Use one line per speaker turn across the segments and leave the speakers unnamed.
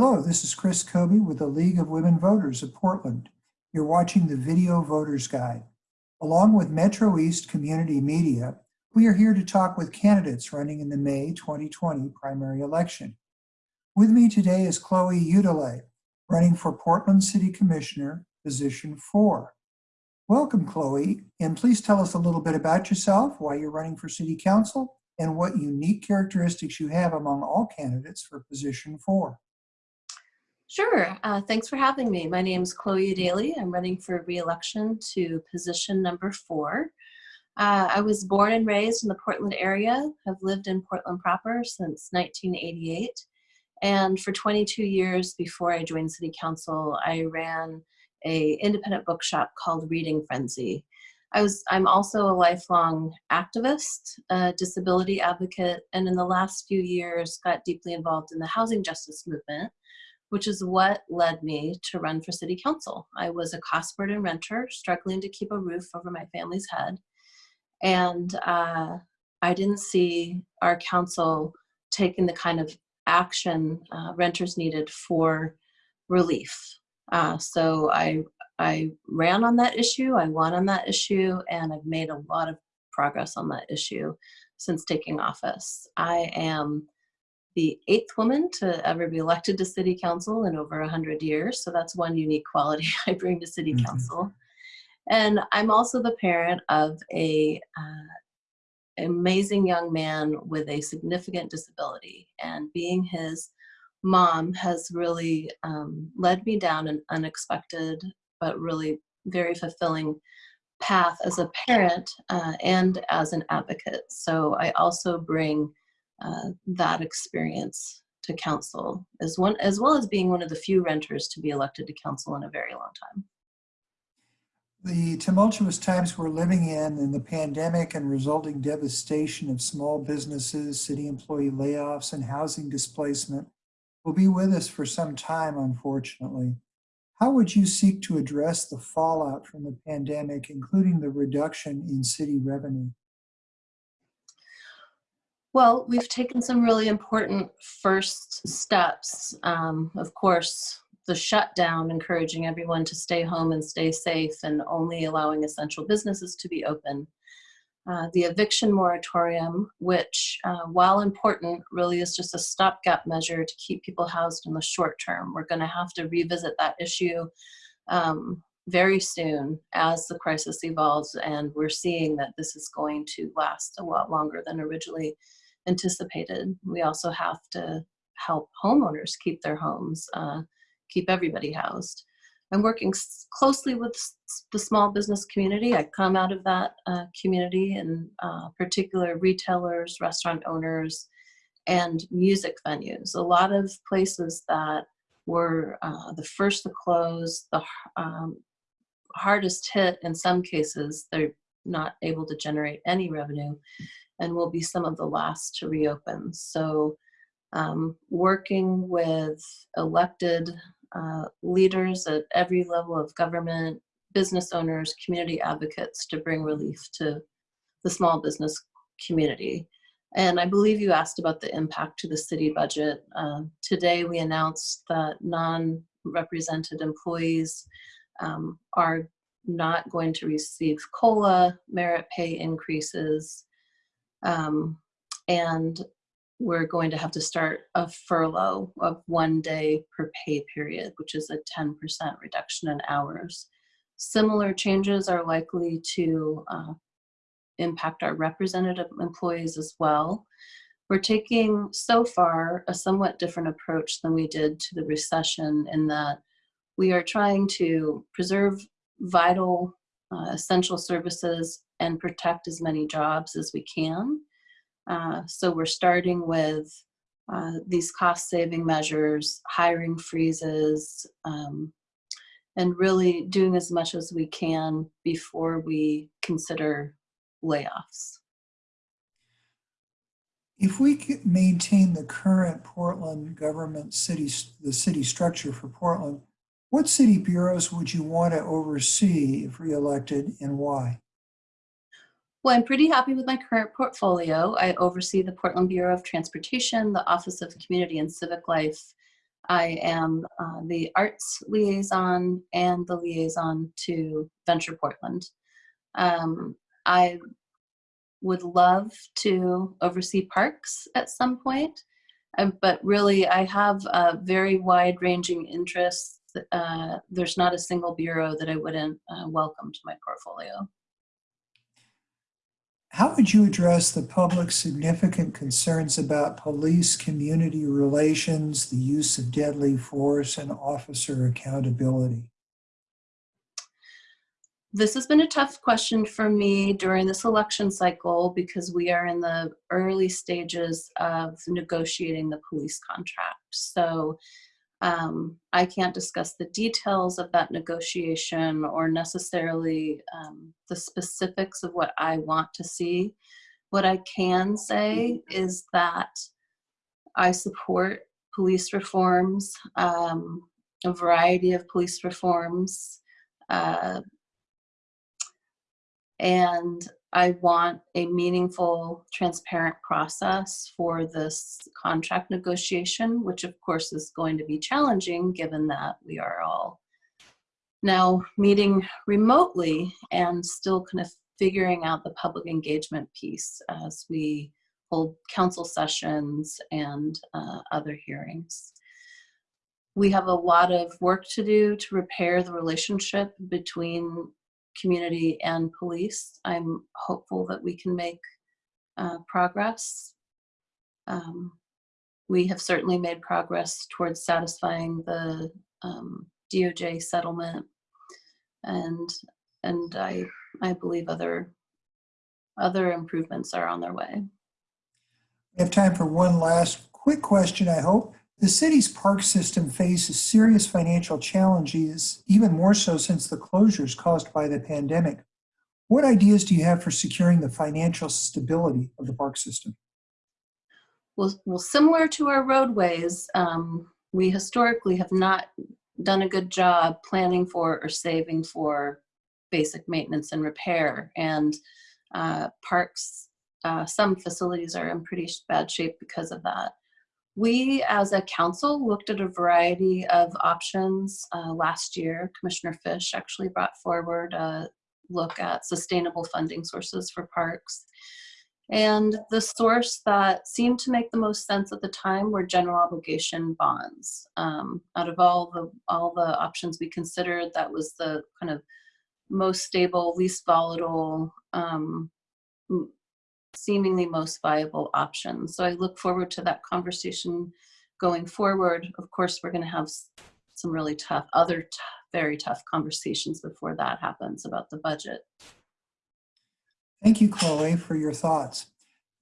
Hello, this is Chris Kobe with the League of Women Voters of Portland. You're watching the Video Voters Guide. Along with Metro East Community Media, we are here to talk with candidates running in the May 2020 primary election. With me today is Chloe Eudaly, running for Portland City Commissioner, position four. Welcome, Chloe, and please tell us a little bit about yourself, why you're running for City Council, and what unique characteristics you have among all candidates for position four.
Sure. Uh, thanks for having me. My name is Chloe Daly. I'm running for re-election to position number four. Uh, I was born and raised in the Portland area, have lived in Portland proper since 1988. And for 22 years before I joined City Council, I ran a independent bookshop called Reading Frenzy. I was, I'm also a lifelong activist, a disability advocate, and in the last few years got deeply involved in the housing justice movement, which is what led me to run for city council. I was a cost burden renter, struggling to keep a roof over my family's head. And uh, I didn't see our council taking the kind of action uh, renters needed for relief. Uh, so I, I ran on that issue, I won on that issue, and I've made a lot of progress on that issue since taking office. I am the eighth woman to ever be elected to city council in over 100 years, so that's one unique quality I bring to city
Mhm.
council. And I'm also the parent of a uh, amazing young man with a significant disability, and being his mom has really um, led me down an unexpected but really very fulfilling path as a parent uh, and as an advocate. So I also bring uh, that experience to council as one as well as being one of the few renters to be elected to council in a very long time.
The tumultuous times we're living in and the pandemic and resulting devastation of small businesses, city employee layoffs, and housing displacement will be with us for some time, unfortunately. How would you seek to address the fallout from the pandemic, including the reduction in city revenue?
Well, we've taken some really important first steps. Um, of course, the shutdown, encouraging everyone to stay home and stay safe and only allowing essential businesses to be open. Uh, the eviction moratorium, which, uh, while important, really is just a stopgap measure to keep people housed in the short term. We're going to have to revisit that issue um, very soon as the crisis evolves, and we're seeing that this is going to last a lot longer than originally anticipated. We also have to help homeowners keep their homes, uh, keep everybody housed. I'm working closely with the small business community. I come out of that uh, community and uh, particular retailers, restaurant owners, and music venues. A lot of places that were uh, the first to close, the um, hardest hit in some cases, they're not able to generate any revenue and will be some of the last to reopen. So um, working with elected uh, leaders at every level of government, business owners, community advocates to bring relief to the small business community. And I believe you asked about the impact to the city budget. Uh, today we announced that non-represented employees um, are not going to receive COLA, merit pay increases, um, and we're going to have to start a furlough of one day per pay period, which is a 10% reduction in hours. Similar changes are likely to uh, impact our representative employees as well. We're taking, so far, a somewhat different approach than we did to the recession in that we are trying to preserve vital uh, essential services and protect as many jobs as we can uh, so we're starting with uh, these cost saving measures, hiring freezes, um, and really doing as much as we can before we consider layoffs.
If we maintain the current Portland government city, the city structure for Portland, what city bureaus would you want to oversee if reelected and why?
Well, I'm pretty happy with my current portfolio. I oversee the Portland Bureau of Transportation, the Office of Community and Civic Life, I am uh, the arts liaison and the liaison to Venture Portland. Um, I would love to oversee parks at some point, um, but really I have a very wide-ranging interests. Uh, there's not a single bureau that I wouldn't uh, welcome to my portfolio.
How would you address the public's significant concerns about police community relations, the use of deadly force, and officer accountability?
This has been a tough question for me during this election cycle because we are in the early stages of negotiating the police contract. So um, I can't discuss the details of that negotiation or necessarily um, the specifics of what I want to see. What I can say is that I support police reforms, um, a variety of police reforms, uh, and I want a meaningful, transparent process for this contract negotiation, which of course is going to be challenging given that we are all now meeting remotely and still kind of figuring out the public engagement piece as we hold council sessions and uh, other hearings. We have a lot of work to do to repair the relationship between community and police. I'm hopeful that we can make uh, progress. Um, we have certainly made progress towards satisfying the um, DOJ settlement, and and I I believe other other improvements are on their way.
We have time for one last quick question, I hope. The city's park system faces serious financial challenges, even more so since the closures caused by the pandemic. What ideas do you have for securing the financial stability of the park system?
Well, well similar to our roadways, um, we historically have not done a good job planning for or saving for basic maintenance and repair. And uh, parks, uh, some facilities are in pretty bad shape because of that. We, as a council, looked at a variety of options uh, last year. Commissioner Fish actually brought forward a look at sustainable funding sources for parks. And the source that seemed to make the most sense at the time were general obligation bonds. Um, out of all the all the options we considered, that was the kind of most stable, least volatile, um, seemingly most viable option. So I look forward to that conversation going forward. Of course, we're going to have some really tough, other very tough conversations before that happens about the budget.
Thank you, Chloe, for your thoughts.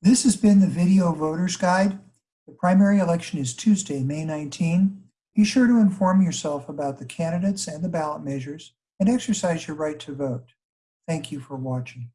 This has been the Video Voters Guide. The primary election is Tuesday, May 19. Be sure to inform yourself about the candidates and the ballot measures and exercise your right to vote. Thank you for watching.